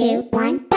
two, one.